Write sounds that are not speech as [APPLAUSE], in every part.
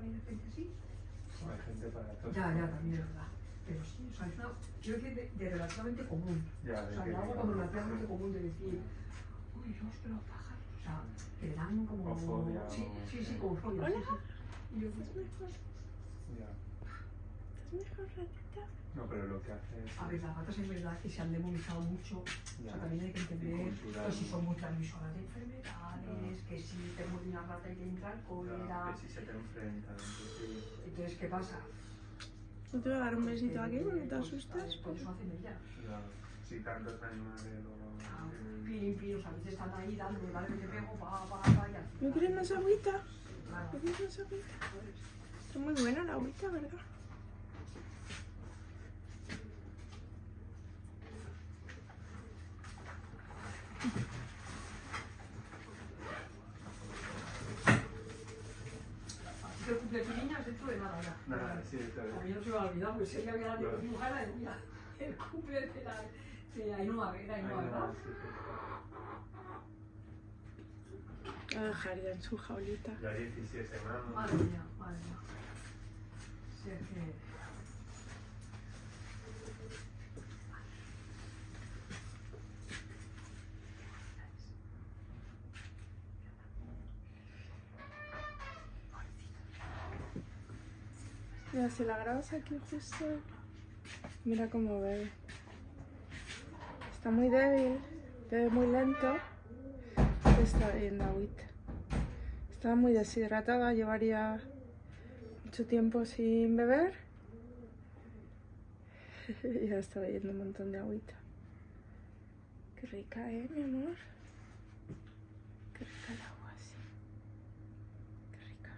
también hay gente así. Hay gente para todo. Ya, ya, también es verdad. Pero sí, o sea, es una, quiero decir, de, de relativamente común. Ya, O de sea, de algo como relativamente común de decir, uy, Dios, pero pájaros. O sea, que le dan como. Fobia, Sí, o- sí, sí, como fobia. Hola. Sí, sí. Y yo, pues, mejor? Ya. ¿Estás mejor, ratita? No, pero lo que hace es. A ver, las ratas es verdad que se han demonizado mucho. O Ya. sea, también hay que entender que si ¿no? son muy transmisoras de enfermedades, que si te muerde una rata y te entra el cólera. Claro, que si se te enfrentan, sí. Entonces, ¿qué pasa? No te voy a dar un besito Que, aquí porque te pues, asustas. Por eso hacen ellas. Ya. Si tantos animales luego. Ah, Pin, pin, o sea, a veces están ahí dándole, vale, que te pego, pa, pa, pa, y al ¿No quieres más agüita? Claro. ¿No quieres más agüita? Está muy buena la agüita, ¿verdad? Así que el cumple de tu niña dentro de nada ya. Nada, sí, está bien. A mí no se me va a olvidar, porque sé que había la Claro. dibujada y mira, el cumple de la de Ainhoa, era Ahí Ainhoa, no, ¿verdad? sí, sí. La dejaría en su jaulita. Ya 17 más. Madre mía, madre mía. Si es que... Mira, si la grabas aquí justo, mira cómo bebe. Está muy débil, bebe muy lento, está bebiendo agüita. Estaba muy deshidratada, llevaría mucho tiempo sin beber. [LAUGHS] ya está bebiendo un montón de agüita. Qué rica, ¿eh, mi amor? Qué rica el agua, sí. Qué rica.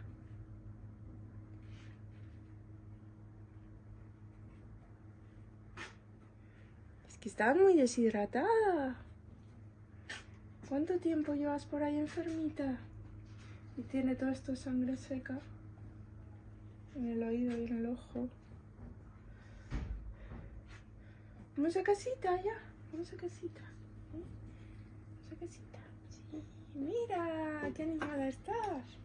Es que estaba muy deshidratada. ¿Cuánto tiempo llevas por ahí enfermita? Y tiene todo esto sangre seca. En el oído y en el ojo. Vamos a casita ya. Vamos a casita. ¿eh? Vamos a casita. Sí. Mira, qué animada estás.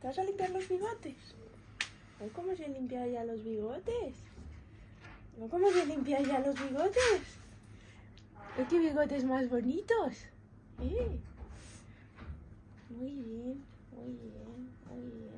¿Te vas a limpiar los bigotes? ¿Ay, cómo se limpia ya los bigotes? ¿No cómo se limpia ya los bigotes? ¡Ay, qué bigotes más bonitos! ¿Eh? Muy bien, muy bien, muy bien.